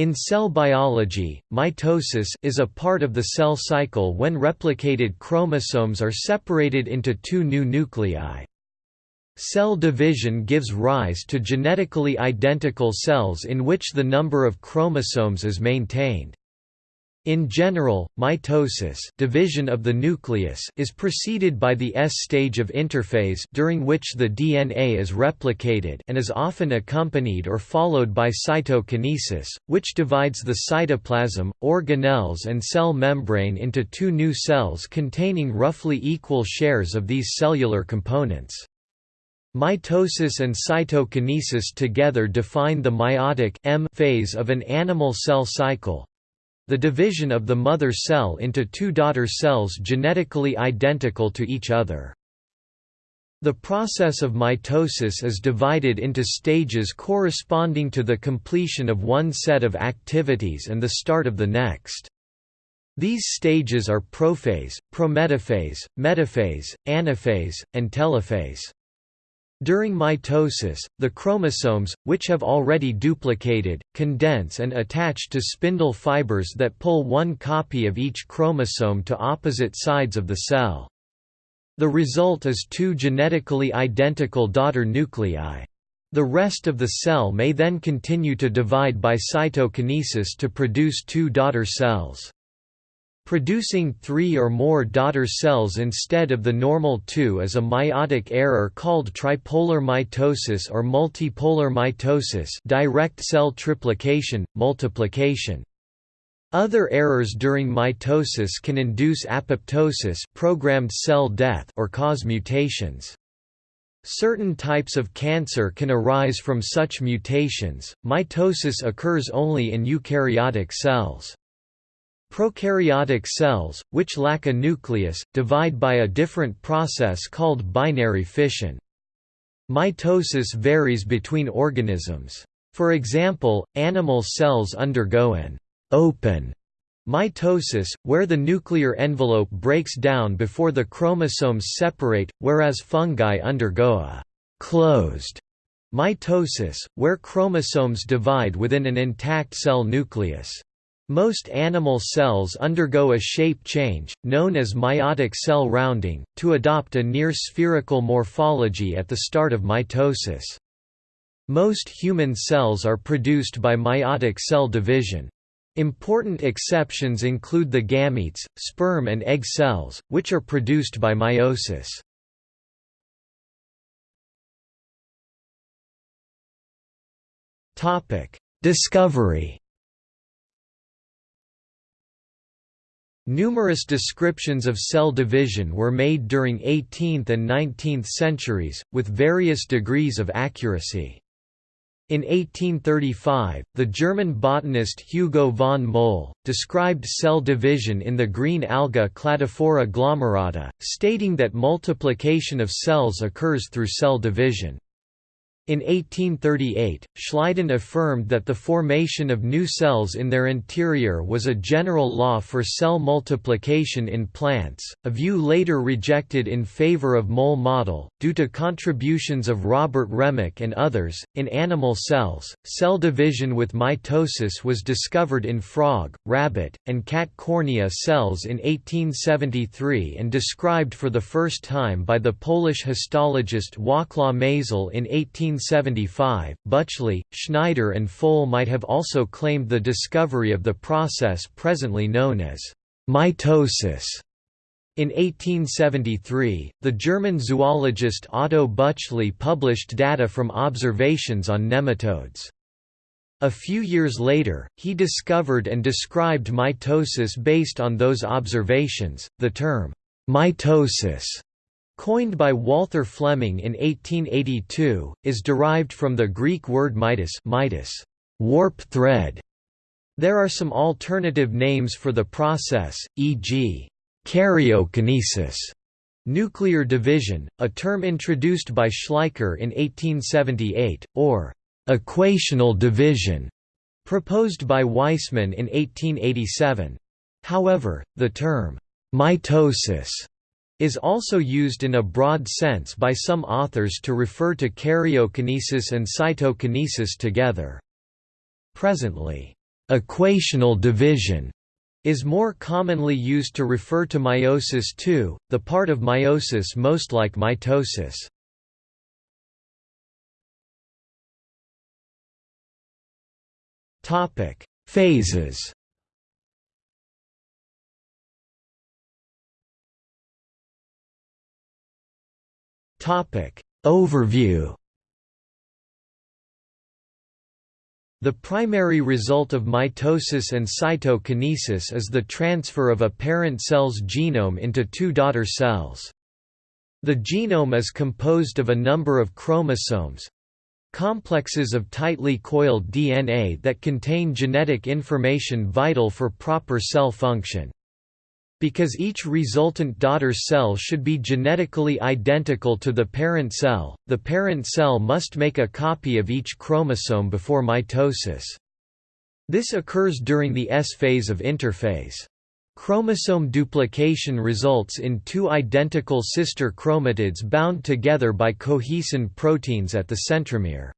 In cell biology, mitosis is a part of the cell cycle when replicated chromosomes are separated into two new nuclei. Cell division gives rise to genetically identical cells in which the number of chromosomes is maintained. In general, mitosis division of the nucleus is preceded by the S stage of interphase during which the DNA is replicated and is often accompanied or followed by cytokinesis, which divides the cytoplasm, organelles and cell membrane into two new cells containing roughly equal shares of these cellular components. Mitosis and cytokinesis together define the mitotic M phase of an animal cell cycle, the division of the mother cell into two daughter cells genetically identical to each other. The process of mitosis is divided into stages corresponding to the completion of one set of activities and the start of the next. These stages are prophase, prometaphase, metaphase, anaphase, and telophase. During mitosis, the chromosomes, which have already duplicated, condense and attach to spindle fibers that pull one copy of each chromosome to opposite sides of the cell. The result is two genetically identical daughter nuclei. The rest of the cell may then continue to divide by cytokinesis to produce two daughter cells. Producing three or more daughter cells instead of the normal two is a mitotic error called tripolar mitosis or multipolar mitosis direct cell triplication, multiplication. Other errors during mitosis can induce apoptosis programmed cell death or cause mutations. Certain types of cancer can arise from such mutations. Mitosis occurs only in eukaryotic cells. Prokaryotic cells, which lack a nucleus, divide by a different process called binary fission. Mitosis varies between organisms. For example, animal cells undergo an open mitosis, where the nuclear envelope breaks down before the chromosomes separate, whereas fungi undergo a closed mitosis, where chromosomes divide within an intact cell nucleus. Most animal cells undergo a shape change, known as mitotic cell rounding, to adopt a near-spherical morphology at the start of mitosis. Most human cells are produced by mitotic cell division. Important exceptions include the gametes, sperm and egg cells, which are produced by meiosis. Discovery Numerous descriptions of cell division were made during 18th and 19th centuries, with various degrees of accuracy. In 1835, the German botanist Hugo von Mohl, described cell division in the green alga Cladophora glomerata, stating that multiplication of cells occurs through cell division. In 1838, Schleiden affirmed that the formation of new cells in their interior was a general law for cell multiplication in plants, a view later rejected in favor of Mohl model, due to contributions of Robert Remak and others. In animal cells, cell division with mitosis was discovered in frog, rabbit, and cat cornea cells in 1873 and described for the first time by the Polish histologist Wacław Mayzel in 18 1875, Bütschli, Schneider and Fol might have also claimed the discovery of the process presently known as mitosis. In 1873, the German zoologist Otto Bütschli published data from observations on nematodes. A few years later, he discovered and described mitosis based on those observations. The term mitosis coined by Walther Flemming in 1882, is derived from the Greek word mitos mitos, warp thread. There are some alternative names for the process, e.g. karyokinesis, nuclear division, a term introduced by Schleicher in 1878, or equational division, proposed by Weismann in 1887. However, the term mitosis is also used in a broad sense by some authors to refer to karyokinesis and cytokinesis together. Presently, equational division is more commonly used to refer to meiosis II, the part of meiosis most like mitosis. Phases. Topic: Overview. The primary result of mitosis and cytokinesis is the transfer of a parent cell's genome into two daughter cells. The genome is composed of a number of chromosomes complexes of tightly coiled DNA that contain genetic information vital for proper cell function. Because each resultant daughter cell should be genetically identical to the parent cell, the parent cell must make a copy of each chromosome before mitosis. This occurs during the S phase of interphase. Chromosome duplication results in two identical sister chromatids bound together by cohesin proteins at the centromere.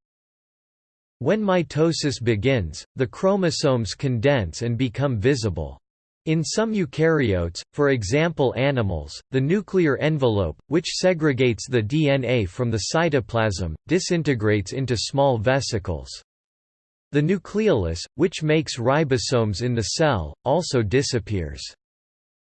When mitosis begins, the chromosomes condense and become visible. In some eukaryotes, for example animals, the nuclear envelope, which segregates the DNA from the cytoplasm, disintegrates into small vesicles. The nucleolus, which makes ribosomes in the cell, also disappears.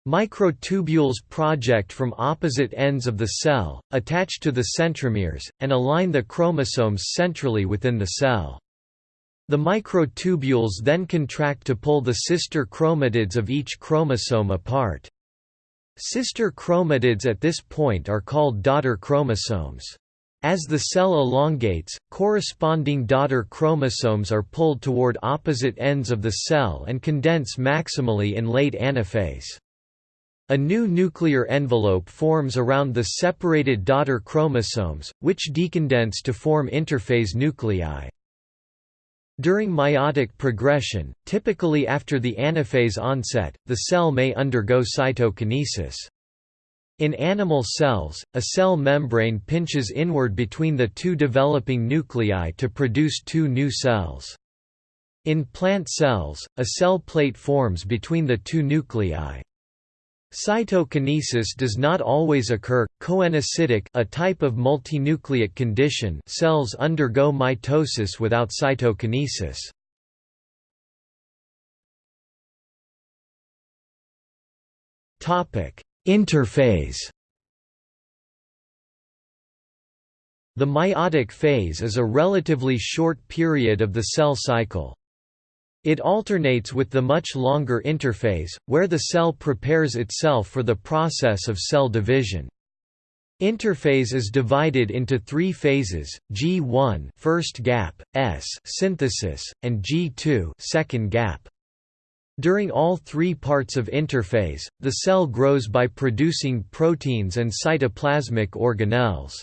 Microtubules project from opposite ends of the cell, attach to the centromeres, and align the chromosomes centrally within the cell. The microtubules then contract to pull the sister chromatids of each chromosome apart. Sister chromatids at this point are called daughter chromosomes. As the cell elongates, corresponding daughter chromosomes are pulled toward opposite ends of the cell and condense maximally in late anaphase. A new nuclear envelope forms around the separated daughter chromosomes, which decondense to form interphase nuclei. During mitotic progression, typically after the anaphase onset, the cell may undergo cytokinesis. In animal cells, a cell membrane pinches inward between the two developing nuclei to produce two new cells. In plant cells, a cell plate forms between the two nuclei. Cytokinesis does not always occur. Coenocytic, a type of multinucleate condition, cells undergo mitosis without cytokinesis. Topic: Interphase. The mitotic phase is a relatively short period of the cell cycle. It alternates with the much longer interphase, where the cell prepares itself for the process of cell division. Interphase is divided into three phases: G1 first gap, S synthesis, and G2 second gap. During all three parts of interphase, the cell grows by producing proteins and cytoplasmic organelles.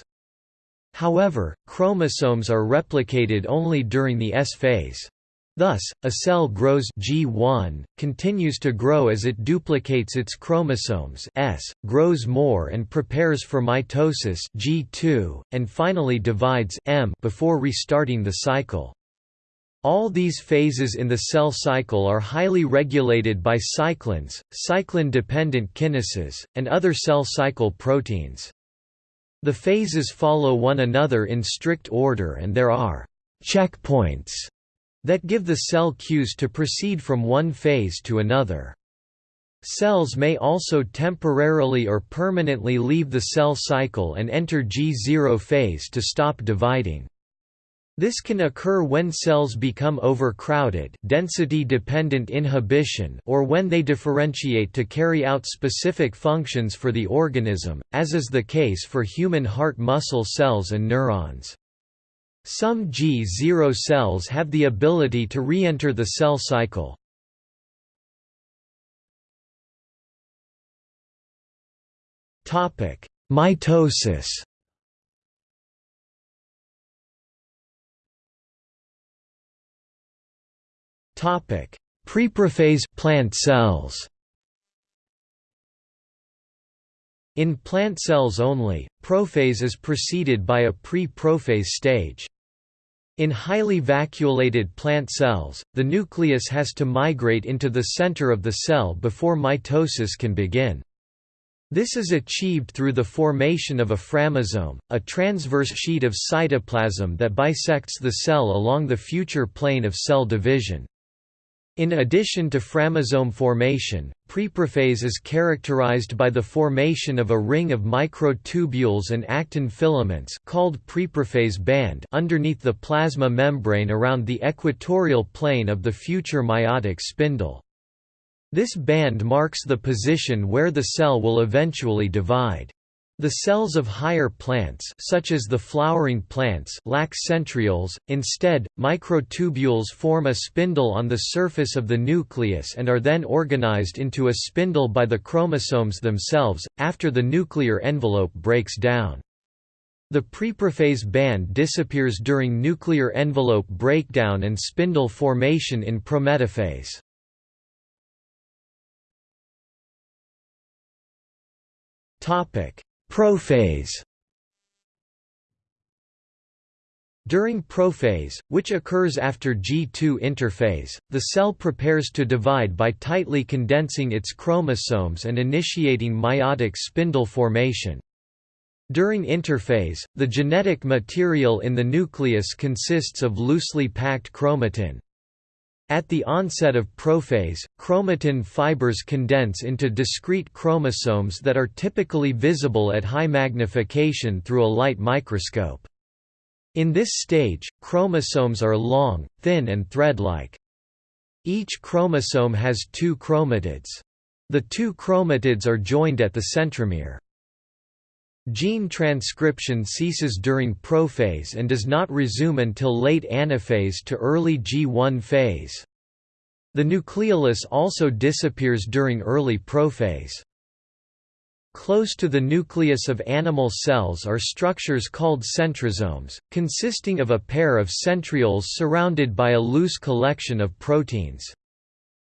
However, chromosomes are replicated only during the S phase. Thus, a cell grows G1, continues to grow as it duplicates its chromosomes S, grows more and prepares for mitosis G2, and finally divides M before restarting the cycle. All these phases in the cell cycle are highly regulated by cyclins, cyclin-dependent kinases, and other cell cycle proteins. The phases follow one another in strict order and there are checkpoints that give the cell cues to proceed from one phase to another. Cells may also temporarily or permanently leave the cell cycle and enter G0 phase to stop dividing. This can occur when cells become overcrowded density-dependent inhibition or when they differentiate to carry out specific functions for the organism, as is the case for human heart muscle cells and neurons. Some G0 cells have the ability to re-enter the cell cycle. Topic: Mitosis Topic: Preprophase plant cells In plant cells only, prophase is preceded by a pre-prophase stage. In highly vacuolated plant cells, the nucleus has to migrate into the center of the cell before mitosis can begin. This is achieved through the formation of a phragmosome, a transverse sheet of cytoplasm that bisects the cell along the future plane of cell division. In addition to phragmosome formation, preprophase is characterized by the formation of a ring of microtubules and actin filaments called preprophase band underneath the plasma membrane around the equatorial plane of the future mitotic spindle. This band marks the position where the cell will eventually divide. The cells of higher plants such as the flowering plants lack centrioles, instead, microtubules form a spindle on the surface of the nucleus and are then organized into a spindle by the chromosomes themselves, after the nuclear envelope breaks down. The preprophase band disappears during nuclear envelope breakdown and spindle formation in prometaphase. Topic Prophase During prophase, which occurs after G2 interphase, the cell prepares to divide by tightly condensing its chromosomes and initiating mitotic spindle formation. During interphase, the genetic material in the nucleus consists of loosely packed chromatin. At the onset of prophase, chromatin fibers condense into discrete chromosomes that are typically visible at high magnification through a light microscope. In this stage, chromosomes are long, thin and thread-like. Each chromosome has two chromatids. The two chromatids are joined at the centromere. Gene transcription ceases during prophase and does not resume until late anaphase to early G1 phase. The nucleolus also disappears during early prophase. Close to the nucleus of animal cells are structures called centrosomes, consisting of a pair of centrioles surrounded by a loose collection of proteins.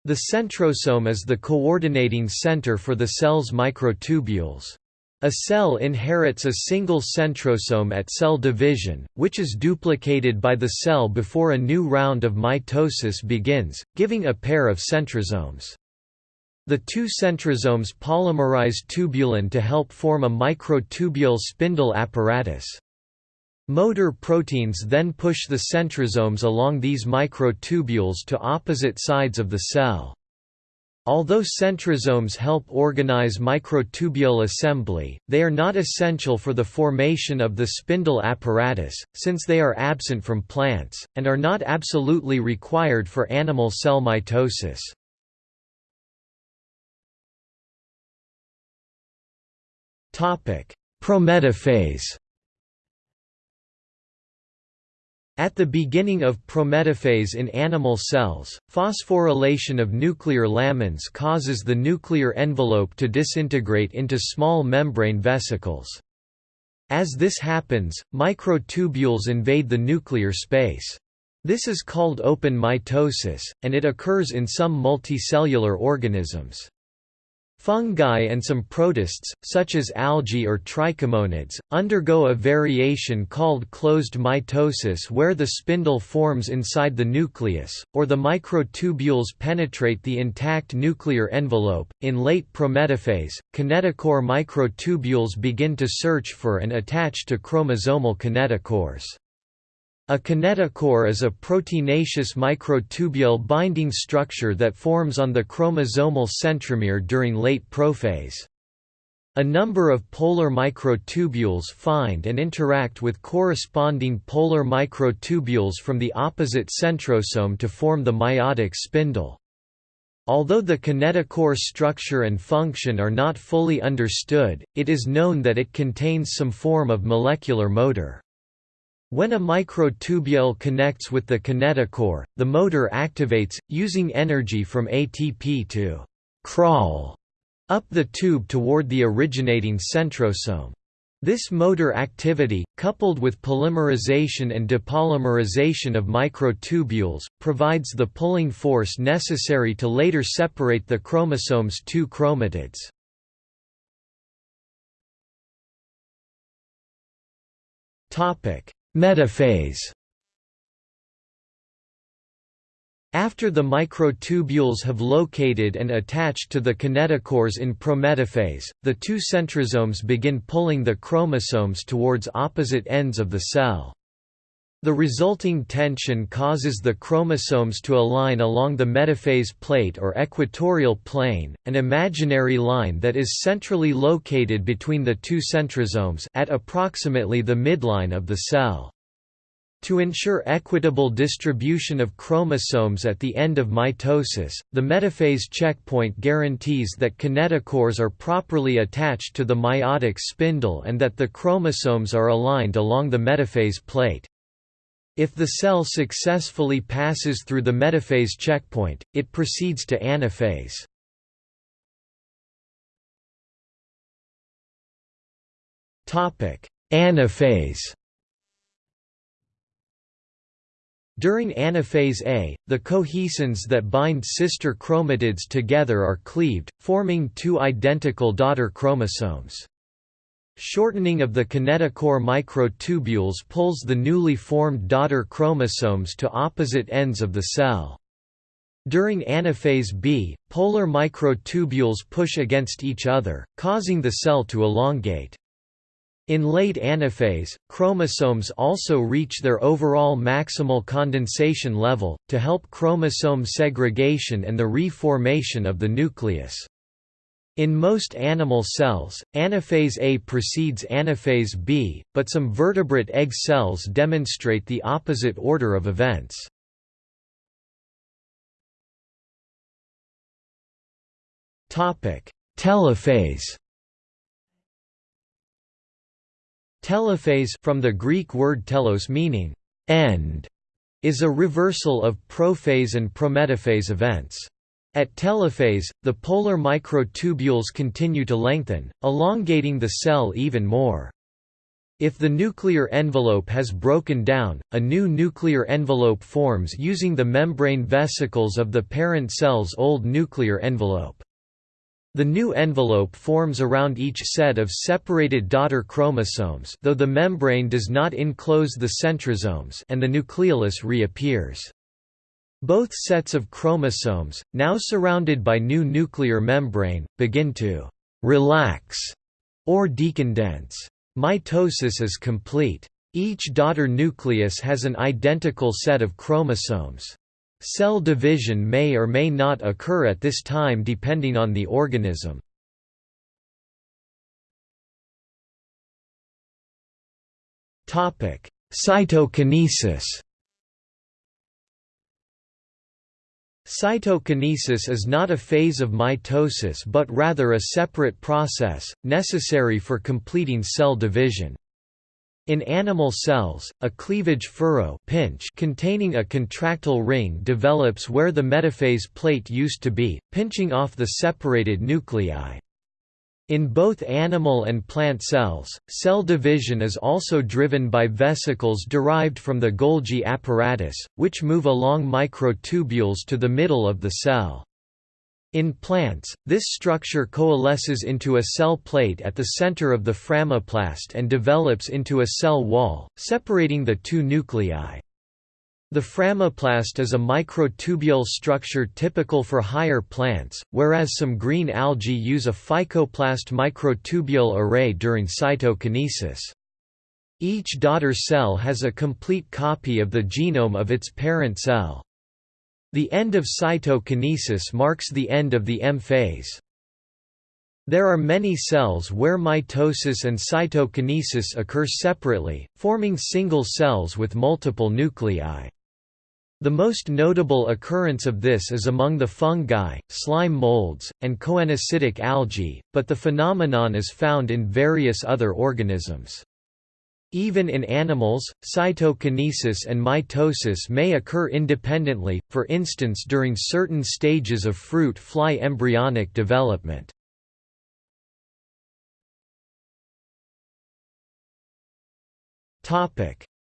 The centrosome is the coordinating center for the cell's microtubules. A cell inherits a single centrosome at cell division, which is duplicated by the cell before a new round of mitosis begins, giving a pair of centrosomes. The two centrosomes polymerize tubulin to help form a microtubule spindle apparatus. Motor proteins then push the centrosomes along these microtubules to opposite sides of the cell. Although centrosomes help organize microtubule assembly, they are not essential for the formation of the spindle apparatus, since they are absent from plants, and are not absolutely required for animal cell mitosis. Prometaphase At the beginning of prometaphase in animal cells, phosphorylation of nuclear lamins causes the nuclear envelope to disintegrate into small membrane vesicles. As this happens, microtubules invade the nuclear space. This is called open mitosis, and it occurs in some multicellular organisms. Fungi and some protists, such as algae or trichomonids, undergo a variation called closed mitosis where the spindle forms inside the nucleus, or the microtubules penetrate the intact nuclear envelope. In late prometaphase, kinetochore microtubules begin to search for and attach to chromosomal kinetochores. A kinetochore is a proteinaceous microtubule binding structure that forms on the chromosomal centromere during late prophase. A number of polar microtubules find and interact with corresponding polar microtubules from the opposite centrosome to form the mitotic spindle. Although the kinetochore structure and function are not fully understood, it is known that it contains some form of molecular motor. When a microtubule connects with the kinetochore, the motor activates, using energy from ATP to «crawl» up the tube toward the originating centrosome. This motor activity, coupled with polymerization and depolymerization of microtubules, provides the pulling force necessary to later separate the chromosome's two chromatids. Topic: Metaphase After the microtubules have located and attached to the kinetochores in prometaphase, the two centrosomes begin pulling the chromosomes towards opposite ends of the cell. The resulting tension causes the chromosomes to align along the metaphase plate or equatorial plane, an imaginary line that is centrally located between the two centrosomes at approximately the midline of the cell. To ensure equitable distribution of chromosomes at the end of mitosis, the metaphase checkpoint guarantees that kinetochores are properly attached to the mitotic spindle and that the chromosomes are aligned along the metaphase plate. If the cell successfully passes through the metaphase checkpoint, it proceeds to anaphase. Anaphase During anaphase A, the cohesins that bind sister chromatids together are cleaved, forming two identical daughter chromosomes. Shortening of the kinetochore microtubules pulls the newly formed daughter chromosomes to opposite ends of the cell. During anaphase B, polar microtubules push against each other, causing the cell to elongate. In late anaphase, chromosomes also reach their overall maximal condensation level, to help chromosome segregation and the re-formation of the nucleus. In most animal cells, anaphase A precedes anaphase B, but some vertebrate egg cells demonstrate the opposite order of events. Telophase Telophase from the Greek word telos meaning end is a reversal of prophase and prometaphase events. At telophase, the polar microtubules continue to lengthen, elongating the cell even more. If the nuclear envelope has broken down, a new nuclear envelope forms using the membrane vesicles of the parent cell's old nuclear envelope. The new envelope forms around each set of separated daughter chromosomes though the membrane does not enclose the centrosomes and the nucleolus reappears. Both sets of chromosomes, now surrounded by new nuclear membrane, begin to «relax» or decondense. Mitosis is complete. Each daughter nucleus has an identical set of chromosomes. Cell division may or may not occur at this time depending on the organism. Cytokinesis Cytokinesis is not a phase of mitosis but rather a separate process, necessary for completing cell division. In animal cells, a cleavage furrow pinch containing a contractile ring develops where the metaphase plate used to be, pinching off the separated nuclei. In both animal and plant cells, cell division is also driven by vesicles derived from the Golgi apparatus, which move along microtubules to the middle of the cell. In plants, this structure coalesces into a cell plate at the center of the phragmoplast and develops into a cell wall, separating the two nuclei. The phragmoplast is a microtubule structure typical for higher plants, whereas some green algae use a phycoplast microtubule array during cytokinesis. Each daughter cell has a complete copy of the genome of its parent cell. The end of cytokinesis marks the end of the M phase. There are many cells where mitosis and cytokinesis occur separately, forming single cells with multiple nuclei. The most notable occurrence of this is among the fungi, slime molds, and coenocytic algae, but the phenomenon is found in various other organisms. Even in animals, cytokinesis and mitosis may occur independently, for instance during certain stages of fruit fly embryonic development.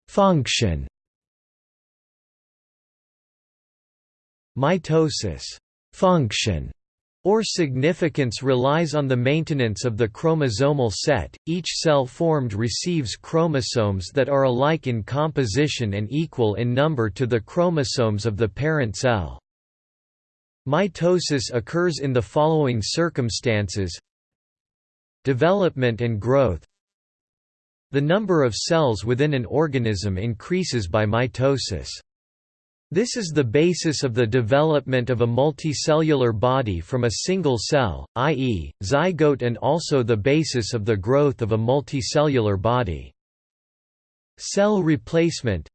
Function Mitosis function or significance relies on the maintenance of the chromosomal set. Each cell formed receives chromosomes that are alike in composition and equal in number to the chromosomes of the parent cell. Mitosis occurs in the following circumstances Development and growth The number of cells within an organism increases by mitosis. This is the basis of the development of a multicellular body from a single cell, i.e., zygote and also the basis of the growth of a multicellular body. Cell replacement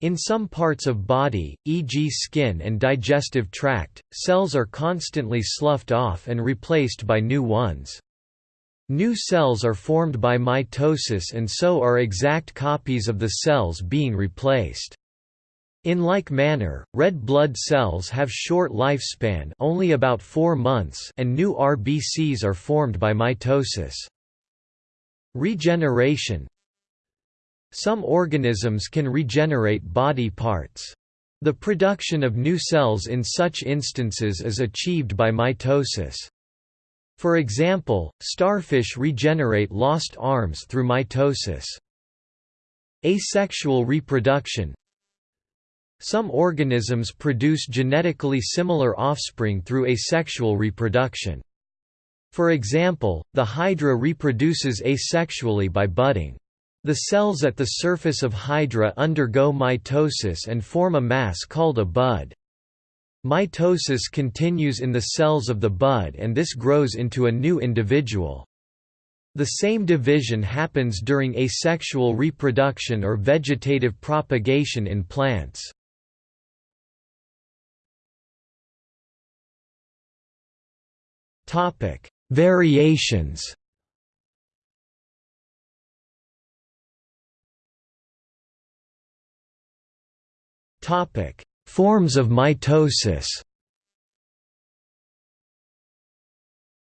In some parts of body, e.g. skin and digestive tract, cells are constantly sloughed off and replaced by new ones. New cells are formed by mitosis and so are exact copies of the cells being replaced. In like manner, red blood cells have short lifespan only about 4 months and new RBCs are formed by mitosis. Regeneration Some organisms can regenerate body parts. The production of new cells in such instances is achieved by mitosis. For example, starfish regenerate lost arms through mitosis. Asexual reproduction some organisms produce genetically similar offspring through asexual reproduction. For example, the hydra reproduces asexually by budding. The cells at the surface of hydra undergo mitosis and form a mass called a bud. Mitosis continues in the cells of the bud and this grows into a new individual. The same division happens during asexual reproduction or vegetative propagation in plants. Topic: Variations. Topic: Forms of mitosis.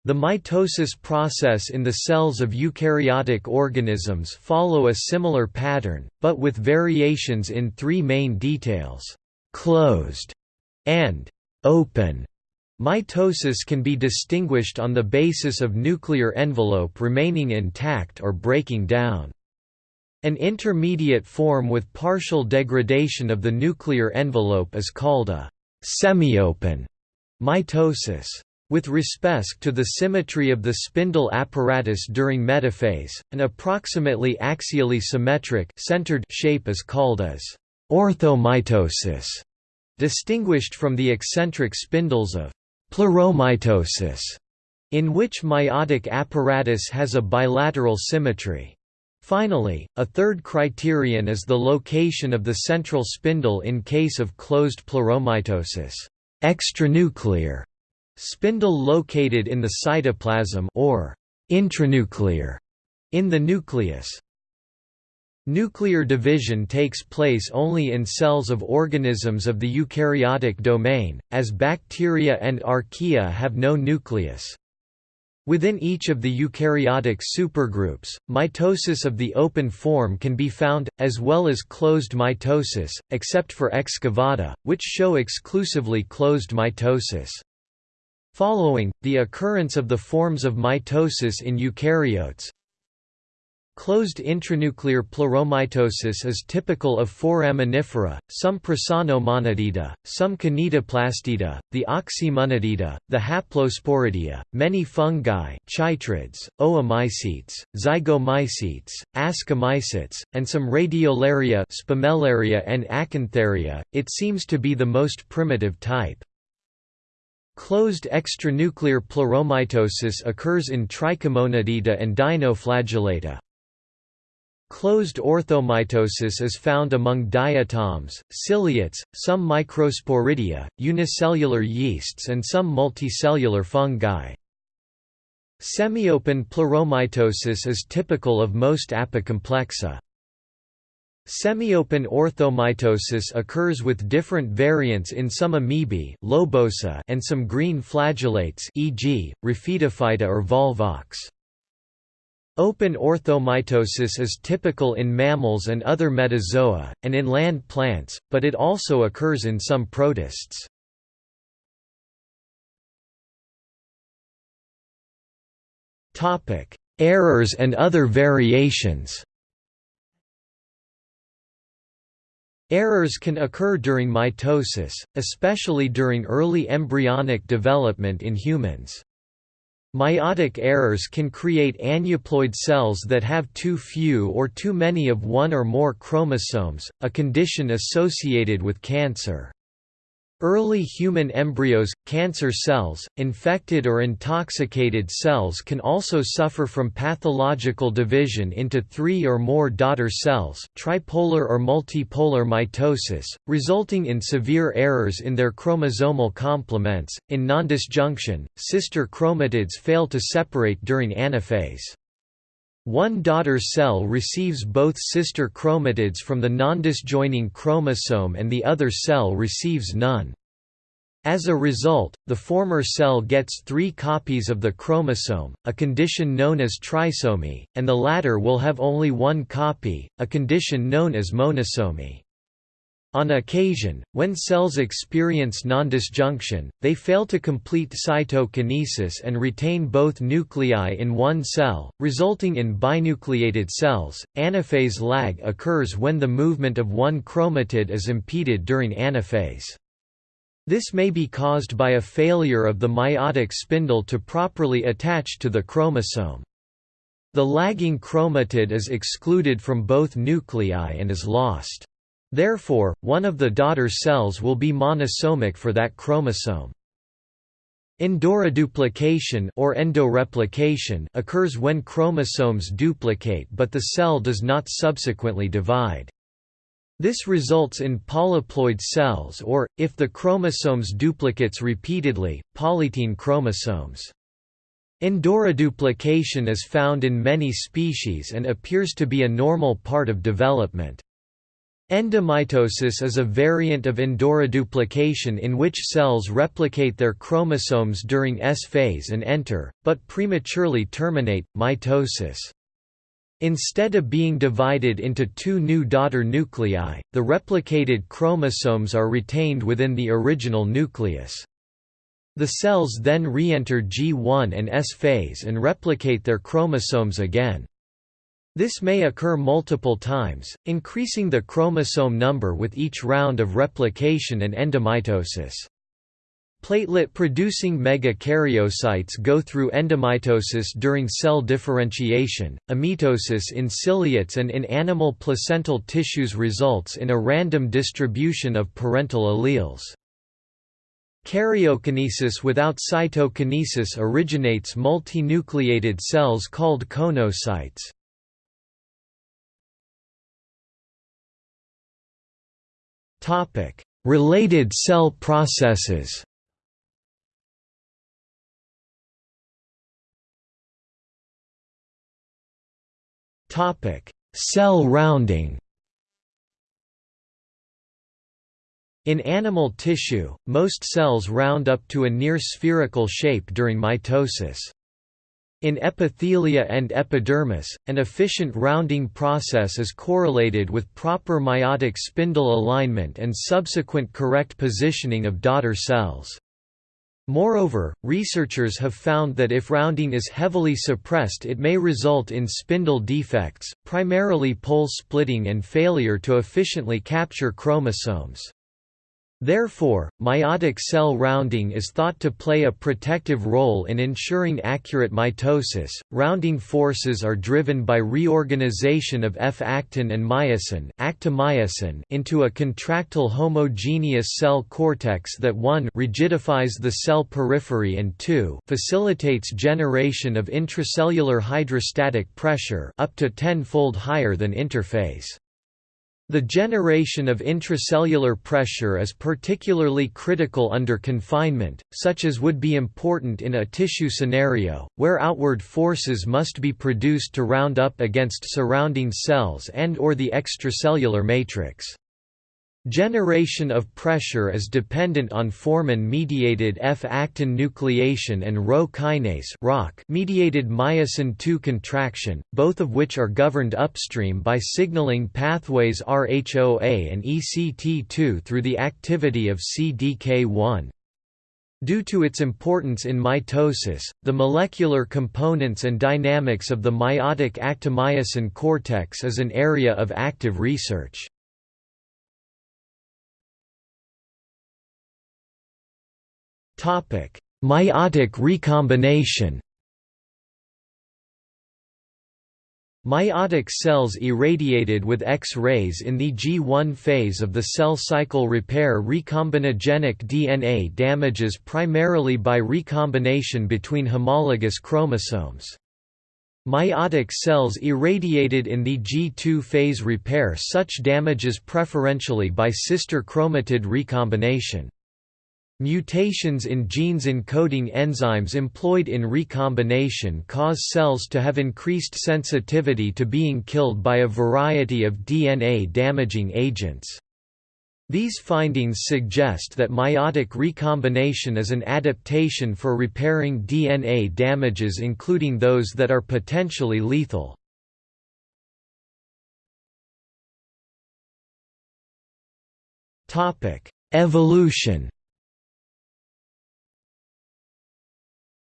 The mitosis process in the cells of eukaryotic organisms follow a similar pattern, but with variations in three main details: closed and open Mitosis can be distinguished on the basis of nuclear envelope remaining intact or breaking down. An intermediate form with partial degradation of the nuclear envelope is called a semiopen mitosis. With respect to the symmetry of the spindle apparatus during metaphase, an approximately axially symmetric centered shape is called as orthomitosis, distinguished from the eccentric spindles of Pleuromitosis, in which mitotic apparatus has a bilateral symmetry. Finally, a third criterion is the location of the central spindle in case of closed pleuromitosis. Extranuclear spindle located in the cytoplasm or intranuclear in the nucleus. Nuclear division takes place only in cells of organisms of the eukaryotic domain, as bacteria and archaea have no nucleus. Within each of the eukaryotic supergroups, mitosis of the open form can be found, as well as closed mitosis, except for excavata, which show exclusively closed mitosis. Following, the occurrence of the forms of mitosis in eukaryotes, Closed intranuclear pleuromitosis is typical of foraminifera, some Prasinomonadida, some Kinetoplastida, the Oxymonadida, the Haplosporidia, many fungi chytrids, oomycetes, zygomycetes, ascomycetes, and some radiolaria Spumellaria and Acantharia. It seems to be the most primitive type. Closed extranuclear pleuromitosis occurs in Trichomonadida and Dinoflagellata. Closed orthomitosis is found among diatoms, ciliates, some microsporidia, unicellular yeasts and some multicellular fungi. Semiopen pleuromitosis is typical of most apicomplexa. Semiopen orthomitosis occurs with different variants in some amoebae lobosa and some green flagellates e.g., Raphidophyta or Volvox. Open orthomitosis is typical in mammals and other metazoa, and in land plants, but it also occurs in some protists. Errors and other variations Errors can occur during mitosis, especially during early embryonic development in humans. Mitotic errors can create aneuploid cells that have too few or too many of one or more chromosomes, a condition associated with cancer. Early human embryos, cancer cells, infected or intoxicated cells can also suffer from pathological division into three or more daughter cells tripolar or multipolar mitosis, resulting in severe errors in their chromosomal complements. In nondisjunction, sister chromatids fail to separate during anaphase. One daughter cell receives both sister chromatids from the nondisjoining chromosome and the other cell receives none. As a result, the former cell gets three copies of the chromosome, a condition known as trisomy, and the latter will have only one copy, a condition known as monosomy. On occasion, when cells experience nondisjunction, they fail to complete cytokinesis and retain both nuclei in one cell, resulting in binucleated cells. Anaphase lag occurs when the movement of one chromatid is impeded during anaphase. This may be caused by a failure of the mitotic spindle to properly attach to the chromosome. The lagging chromatid is excluded from both nuclei and is lost. Therefore, one of the daughter cells will be monosomic for that chromosome. Endoreduplication or endoreplication occurs when chromosomes duplicate but the cell does not subsequently divide. This results in polyploid cells or, if the chromosomes duplicates repeatedly, polytene chromosomes. Endoreduplication is found in many species and appears to be a normal part of development. Endomitosis is a variant of endoreduplication in which cells replicate their chromosomes during S phase and enter, but prematurely terminate, mitosis. Instead of being divided into two new daughter nuclei, the replicated chromosomes are retained within the original nucleus. The cells then re-enter G1 and S phase and replicate their chromosomes again. This may occur multiple times, increasing the chromosome number with each round of replication and endomitosis. Platelet-producing megakaryocytes go through endomitosis during cell differentiation. Amitosis in ciliates and in animal placental tissues results in a random distribution of parental alleles. Karyokinesis without cytokinesis originates multinucleated cells called coenocytes. Related cell processes. Topic: Cell rounding. In animal tissue, most cells round up to a near spherical shape during mitosis. In epithelia and epidermis, an efficient rounding process is correlated with proper mitotic spindle alignment and subsequent correct positioning of daughter cells. Moreover, researchers have found that if rounding is heavily suppressed it may result in spindle defects, primarily pole splitting and failure to efficiently capture chromosomes. Therefore, mitotic cell rounding is thought to play a protective role in ensuring accurate mitosis. Rounding forces are driven by reorganization of F-actin and myosin, actomyosin into a contractile homogeneous cell cortex that 1 rigidifies the cell periphery and 2 facilitates generation of intracellular hydrostatic pressure up to tenfold higher than interphase. The generation of intracellular pressure is particularly critical under confinement, such as would be important in a tissue scenario, where outward forces must be produced to round up against surrounding cells and or the extracellular matrix. Generation of pressure is dependent on formin-mediated F-actin nucleation and Rho kinase mediated myosin II contraction, both of which are governed upstream by signaling pathways RHOA and ECT2 through the activity of CDK1. Due to its importance in mitosis, the molecular components and dynamics of the mitotic actomyosin cortex is an area of active research. Mitotic recombination Mitotic cells irradiated with X-rays in the G1 phase of the cell cycle repair recombinogenic DNA damages primarily by recombination between homologous chromosomes. Mitotic cells irradiated in the G2 phase repair such damages preferentially by sister chromatid recombination. Mutations in genes encoding enzymes employed in recombination cause cells to have increased sensitivity to being killed by a variety of DNA-damaging agents. These findings suggest that mitotic recombination is an adaptation for repairing DNA damages including those that are potentially lethal. Evolution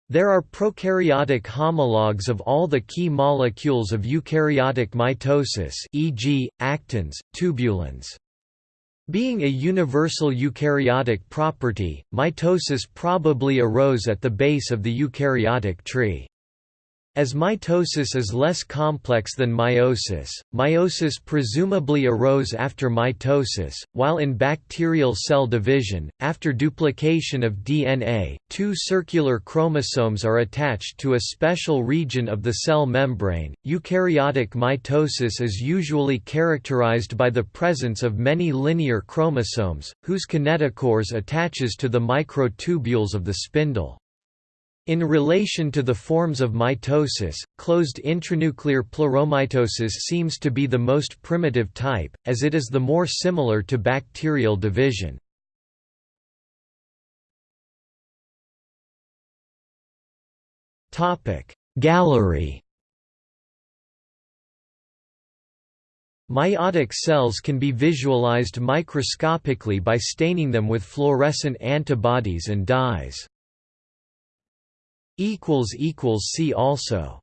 There are prokaryotic homologs of all the key molecules of eukaryotic mitosis e.g., actins, tubulins. Being a universal eukaryotic property, mitosis probably arose at the base of the eukaryotic tree. As mitosis is less complex than meiosis, meiosis presumably arose after mitosis, while in bacterial cell division, after duplication of DNA, two circular chromosomes are attached to a special region of the cell membrane. Eukaryotic mitosis is usually characterized by the presence of many linear chromosomes, whose kinetochores attaches to the microtubules of the spindle. In relation to the forms of mitosis, closed intranuclear pleuromitosis seems to be the most primitive type, as it is the more similar to bacterial division. Gallery Mitotic cells can be visualized microscopically by staining them with fluorescent antibodies and dyes. See also